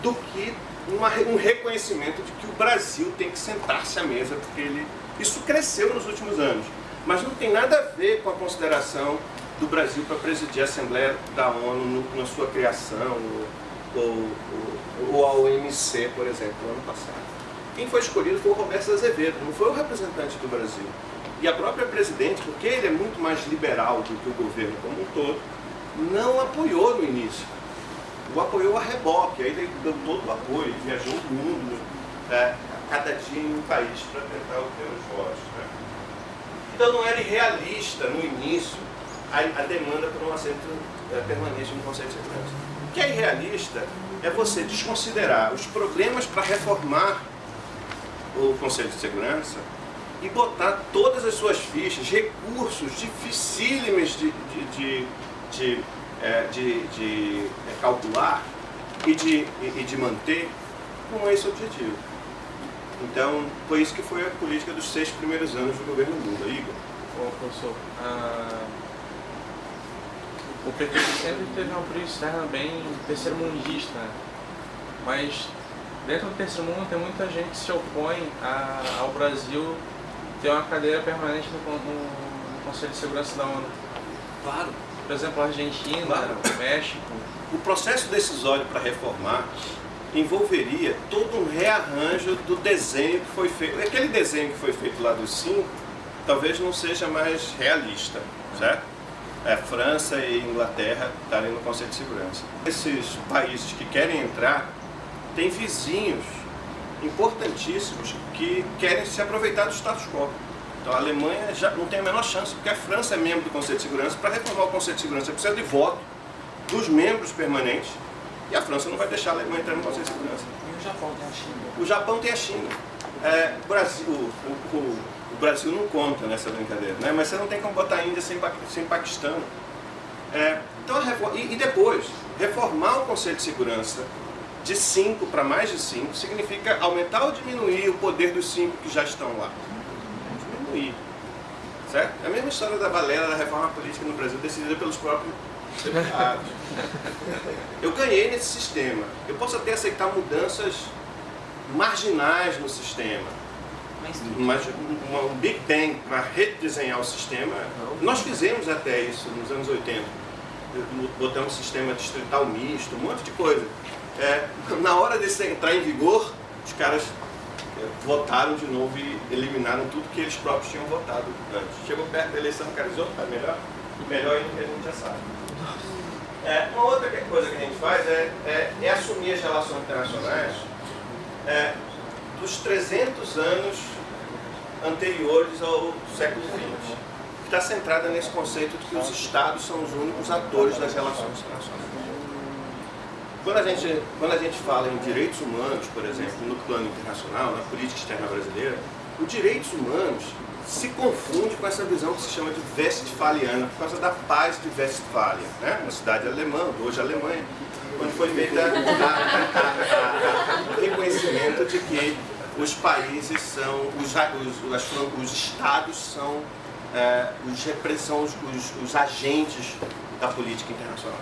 do que uma, um reconhecimento de que o Brasil tem que sentar-se à mesa porque ele Isso cresceu nos últimos anos, mas não tem nada a ver com a consideração do Brasil para presidir a Assembleia da ONU na sua criação, ou, ou, a OMC, por exemplo, no ano passado. Quem foi escolhido foi o Roberto Azevedo, não foi o representante do Brasil. E a própria presidente, porque ele é muito mais liberal do que o governo como um todo, não apoiou no início. O apoiou a reboque, aí ele deu todo o apoio, viajou o mundo, é, cada dia em um país para tentar obter os votos. Né? Então não era irrealista no início a, a demanda por um assento é, permanente no Conselho de Segurança. O que é irrealista é você desconsiderar os problemas para reformar o Conselho de Segurança e botar todas as suas fichas, recursos dificílimos de, de, de, de, é, de, de é, calcular e de, e de manter com esse objetivo. Então, foi isso que foi a política dos seis primeiros anos do governo Lula. Igor? Bom, professor, ah, o PT sempre teve uma política externa bem terceiro-mundista, né? mas dentro do terceiro mundo tem muita gente que se opõe a, ao Brasil ter uma cadeira permanente no, no, no, Conselho de Segurança da ONU. Claro. Por exemplo, a Argentina, claro. o México. O processo decisório para reformar envolveria todo um rearranjo do desenho que foi feito. Aquele desenho que foi feito lá dos cinco, talvez não seja mais realista, certo? É, França e Inglaterra estarem no Conselho de Segurança. Esses países que querem entrar têm vizinhos importantíssimos que querem se aproveitar do status quo. Então a Alemanha já não tem a menor chance, porque a França é membro do Conselho de Segurança. Para reformar o Conselho de Segurança precisa de voto dos membros permanentes e a França não vai deixar a Alemanha entrar no Conselho de Segurança. E o Japão tem a China? O Japão tem a China. É, o, Brasil, o, o, o, Brasil não conta nessa brincadeira, né? mas você não tem como botar a Índia sem, sem Paquistão. É, então, e, e depois, reformar o Conselho de Segurança de 5 para mais de 5 significa aumentar ou diminuir o poder dos 5 que já estão lá? Diminuir. Certo? É a mesma história da Valera da reforma política no Brasil, decidida pelos próprios deputados. Eu ganhei nesse sistema. Eu posso até aceitar mudanças marginais no sistema. Mas uma, um Big Bang para redesenhar o sistema, nós fizemos até isso nos anos 80. Botamos um sistema distrital misto, um monte de coisa é, na hora desse entrar em vigor, os caras é, votaram de novo e eliminaram tudo que eles próprios tinham votado antes. Chegou perto da eleição, o cara disse, tá melhor, melhor ainda que a gente já sabe. É, uma outra coisa que a gente faz é, é, é assumir as relações internacionais é, dos 300 anos anteriores ao século XX, que está centrada nesse conceito de que os Estados são os únicos atores das relações internacionais. Quando a, gente, quando a gente fala em direitos humanos, por exemplo, no plano internacional, na política externa brasileira, os direitos humanos se confunde com essa visão que se chama de Westfaliana, por causa da paz de Westfália, né? uma cidade alemã, hoje Alemanha, onde foi feito o reconhecimento de que os países são, os, os, os estados são, é, os, são os, os agentes da política internacional.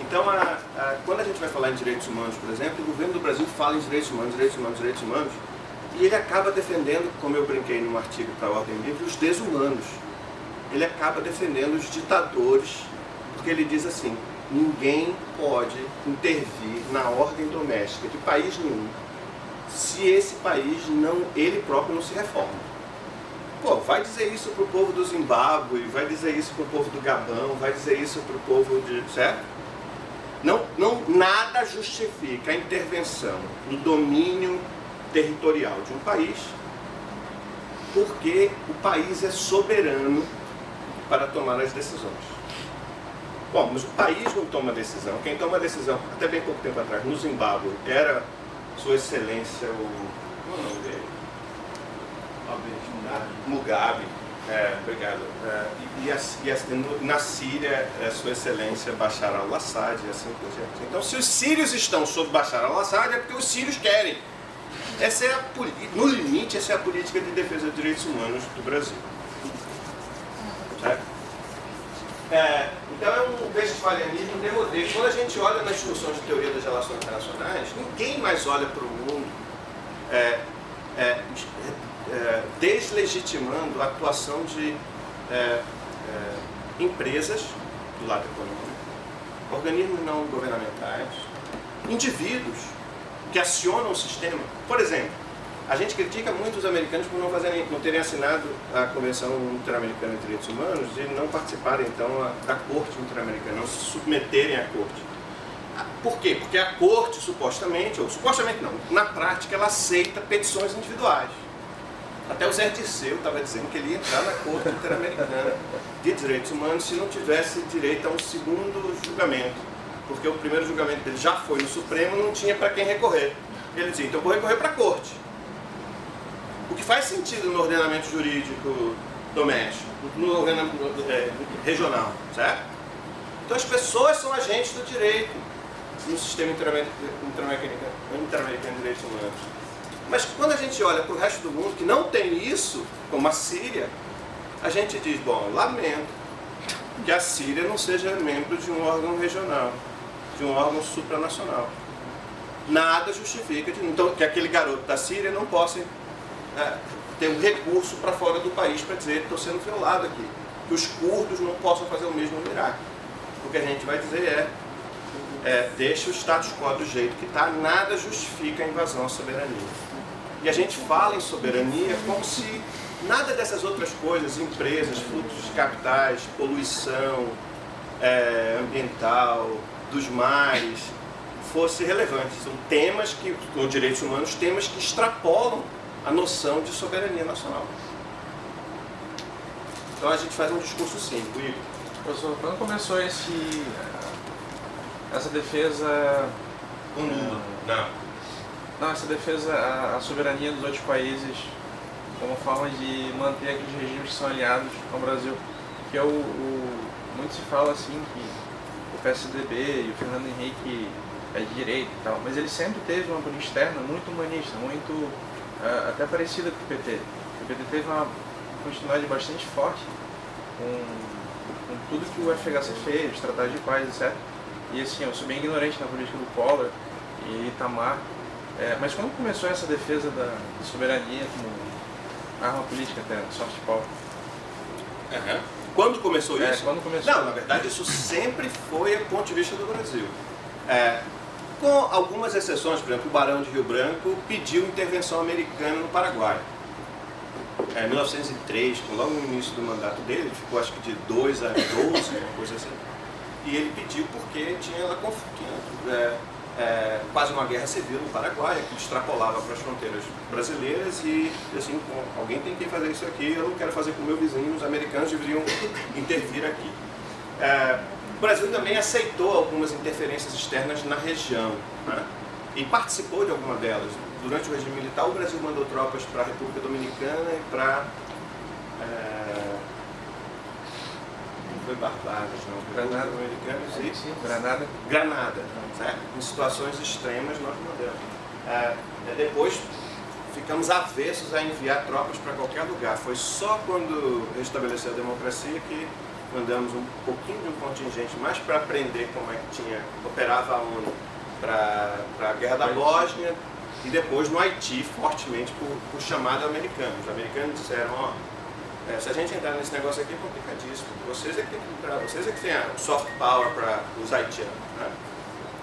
Então, a, a, quando a gente vai falar em direitos humanos, por exemplo, o governo do Brasil fala em direitos humanos, direitos humanos, direitos humanos, e ele acaba defendendo, como eu brinquei num artigo para a Ordem Livre, os desumanos. Ele acaba defendendo os ditadores, porque ele diz assim, ninguém pode intervir na ordem doméstica de país nenhum se esse país não, ele próprio não se reforma. Pô, vai dizer isso para o povo do Zimbábue, vai dizer isso para o povo do Gabão, vai dizer isso para o povo de... certo? Não, não, nada justifica a intervenção no domínio territorial de um país, porque o país é soberano para tomar as decisões. Bom, mas o país não toma decisão. Quem toma decisão, até bem pouco tempo atrás, no Zimbábue, era Sua Excelência, o. Qual é o nome dele? Mugabe é, obrigado. É, e, e, e, na Síria, é, Sua Excelência Bashar al-Assad e assim por diante. Então, se os sírios estão sob Bashar al-Assad, é porque os sírios querem. Essa é a, no limite, essa é a política de defesa dos direitos humanos do Brasil. Certo? É, então é um westfalianismo demodê. Quando a gente olha nas discussões de teoria das relações internacionais, ninguém mais olha para o mundo é, é, é, deslegitimando a atuação de é, é, empresas do lado econômico, organismos não governamentais, indivíduos que acionam o sistema. Por exemplo, a gente critica muito os americanos por não, fazerem, não terem assinado a Convenção Interamericana de Direitos Humanos e não participarem, então, da Corte Interamericana, não se submeterem à Corte. Por quê? Porque a Corte, supostamente, ou supostamente não, na prática, ela aceita petições individuais. Até o Zé Dirceu estava dizendo que ele ia entrar na Corte Interamericana de Direitos Humanos se não tivesse direito a um segundo julgamento. Porque o primeiro julgamento dele já foi no Supremo, não tinha para quem recorrer. Ele dizia, então vou recorrer para a Corte. O que faz sentido no ordenamento jurídico doméstico, no ordenamento é, regional, certo? Então as pessoas são agentes do direito no sistema interamericano de direitos humanos. Mas quando a gente olha para o resto do mundo que não tem isso, como a Síria, a gente diz, bom, lamento que a Síria não seja membro de um órgão regional, de um órgão supranacional. Nada justifica de, então, que aquele garoto da Síria não possa é, ter um recurso para fora do país para dizer que estou sendo violado aqui. Que os curdos não possam fazer o mesmo no Iraque. O que a gente vai dizer é, é deixa o status quo do jeito que está, nada justifica a invasão à soberania. E a gente fala em soberania como se nada dessas outras coisas, empresas, fluxos de capitais, poluição é, ambiental, dos mares, fosse relevante. São temas que, com direitos humanos, temas que extrapolam a noção de soberania nacional. Então a gente faz um discurso simples. Igor. Professor, quando começou esse, essa defesa... Um mundo. Não. Não, essa defesa a, a soberania dos outros países como forma de manter aqueles regimes que são aliados ao Brasil. Que é o, o muito se fala assim que o PSDB e o Fernando Henrique é de direita e tal, mas ele sempre teve uma política externa muito humanista, muito até parecida com o PT. O PT teve uma continuidade bastante forte com, com tudo que o FHC fez, os tratados de paz, etc. E assim, eu sou bem ignorante na política do Collor e Itamar, é, mas quando começou essa defesa da soberania como arma política até, soft power? Uhum. Quando começou é, isso? quando começou. Não, na verdade isso sempre foi do ponto de vista do Brasil. É, com algumas exceções, por exemplo, o Barão de Rio Branco pediu intervenção americana no Paraguai. É, em 1903, logo no início do mandato dele, ele ficou acho que de 2 a 12, uma coisa assim. E ele pediu porque tinha ela tinha, é, é, quase uma guerra civil no Paraguai, que extrapolava para as fronteiras brasileiras e assim, alguém tem que fazer isso aqui, eu não quero fazer com o meu vizinho, os americanos deveriam intervir aqui. É, o Brasil também aceitou algumas interferências externas na região né? e participou de alguma delas. Durante o regime militar, o Brasil mandou tropas para a República Dominicana e para é, foi Barbados, não. Granada. Americanos e... Sim, Granada. Granada, certo? Em situações extremas nós mandamos. É, depois ficamos avessos a enviar tropas para qualquer lugar. Foi só quando restabeleceu a democracia que mandamos um pouquinho de um contingente mais para aprender como é que tinha, operava a ONU para a Guerra da Bósnia e depois no Haiti, fortemente por, por chamada americano. Os americanos disseram, ó, é, se a gente entrar nesse negócio aqui é complicadíssimo. Vocês é que entrar, vocês é que tem a soft power para os haitianos. Né?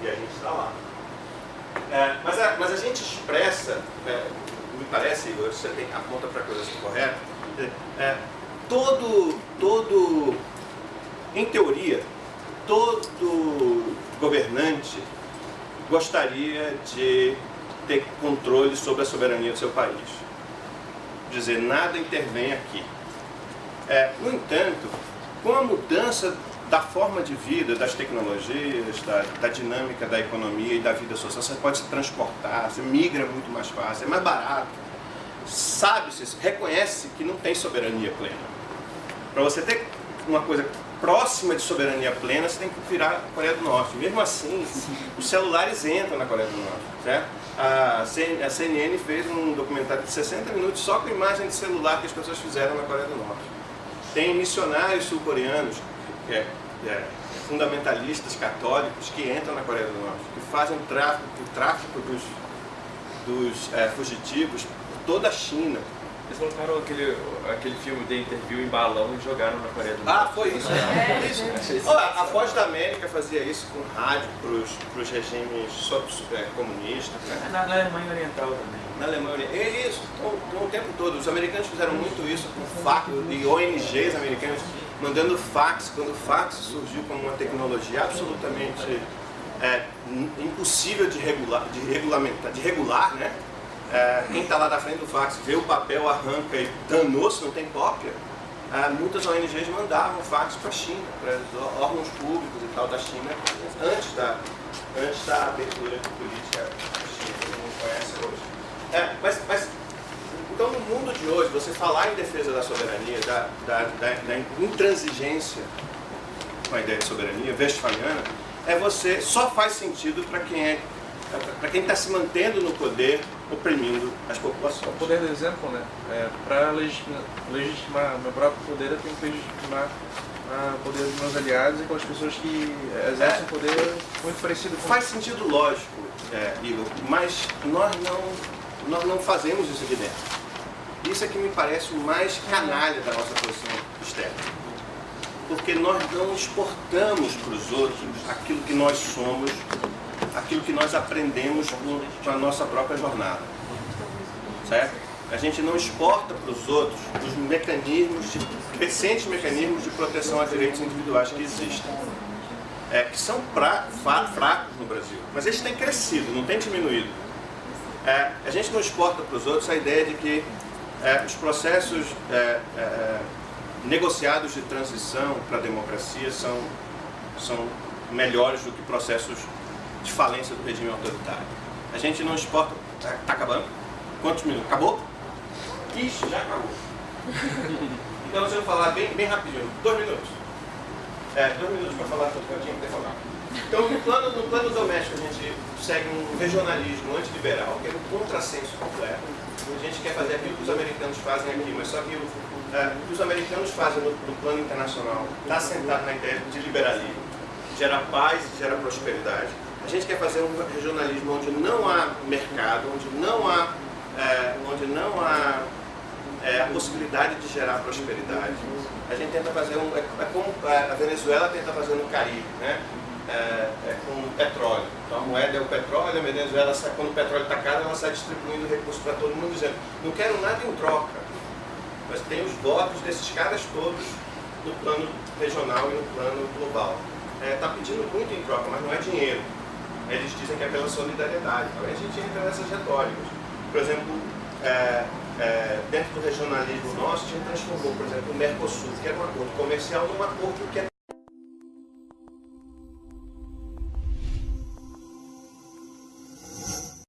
E a gente está lá. É, mas, a, mas a gente expressa, é, me parece, Igor, você tem, aponta para a coisa assim correta, é, todo, todo, em teoria, todo governante gostaria de ter controle sobre a soberania do seu país. Dizer, nada intervém aqui. É, no entanto, com a mudança da forma de vida, das tecnologias, da, da, dinâmica da economia e da vida social, você pode se transportar, você migra muito mais fácil, é mais barato. Sabe-se, reconhece que não tem soberania plena. Para você ter uma coisa próxima de soberania plena, você tem que virar a Coreia do Norte. Mesmo assim, os celulares entram na Coreia do Norte, certo? A CNN fez um documentário de 60 minutos só com imagem de celular que as pessoas fizeram na Coreia do Norte. Tem missionários sul-coreanos, é, é, fundamentalistas católicos, que entram na Coreia do Norte, que fazem tráfico, o tráfico dos, dos é, fugitivos por toda a China, Eles colocaram aquele, aquele filme de interview em balão e jogaram na Coreia do Norte. Ah, foi isso. É, isso. Achei isso Ó, a Voz da América fazia isso com rádio para os regimes é, comunistas. né? Na, na Alemanha Oriental também. Na Alemanha. É isso, então, o tempo todo. Os americanos fizeram muito isso com fax e ONGs americanas mandando fax, quando o fax surgiu como uma tecnologia absolutamente é, impossível de regular, de regulamentar, de regular, né? É, quem está lá na frente do fax vê o papel, arranca e danou-se, não tem cópia. É, muitas ONGs mandavam fax para a China, para os órgãos públicos e tal da China, antes da, antes da abertura política da China, que não conhece hoje. É, mas, mas, então no mundo de hoje, você falar em defesa da soberania, da, da, da, da intransigência com a ideia de soberania westphaliana, é você, só faz sentido para quem é para quem está se mantendo no poder, oprimindo as populações. O poder do exemplo, né? É, para legitimar, legitimar meu próprio poder, eu tenho que legitimar ah, o poder dos meus aliados e com as pessoas que exercem É. poder muito parecido com Faz sentido lógico, é, Igor, mas nós não, nós não fazemos isso aqui dentro. Isso é que me parece o mais canalha da nossa posição externa. Porque nós não exportamos para os outros aquilo que nós somos, aquilo que nós aprendemos com a nossa própria jornada. Certo? A gente não exporta para os outros os mecanismos, de, recentes mecanismos de proteção a direitos individuais que existem é, que são pra, fracos no Brasil. Mas eles têm crescido, não têm diminuído. É, a gente não exporta para os outros a ideia de que é, os processos é, é, negociados de transição para a democracia são, são melhores do que processos de falência do regime autoritário. A gente não exporta. Está acabando? Quantos minutos? Acabou? Ixi, já acabou. Então, deixa eu falar bem, bem rapidinho. Dois minutos. É, dois minutos para falar tudo que eu tinha que ter falado. Então, no plano, no plano doméstico, a gente segue um regionalismo antiliberal, que é um contrassenso completo. A gente quer fazer aquilo que os americanos fazem aqui, mas só que o, é, que os americanos fazem no, no plano internacional está sentado na ideia de liberalismo, gera paz e gera prosperidade. A gente quer fazer um regionalismo onde não há mercado, onde não há, é, onde não há é, a possibilidade de gerar prosperidade. A gente tenta fazer um. É, é como a Venezuela tenta fazer no Caribe, né? É, é com petróleo. Então a moeda é o petróleo, a Venezuela, sai, quando o petróleo está caro, ela sai distribuindo recursos para todo mundo, dizendo: não quero nada em troca. Mas tem os votos desses caras todos no plano regional e no plano global. Está pedindo muito em troca, mas não é dinheiro. Eles dizem que é pela solidariedade. Então a gente entra nessas retóricas. Por exemplo, é, é, dentro do regionalismo nosso, a gente transformou, por exemplo, o Mercosul, que era um acordo comercial, num acordo que é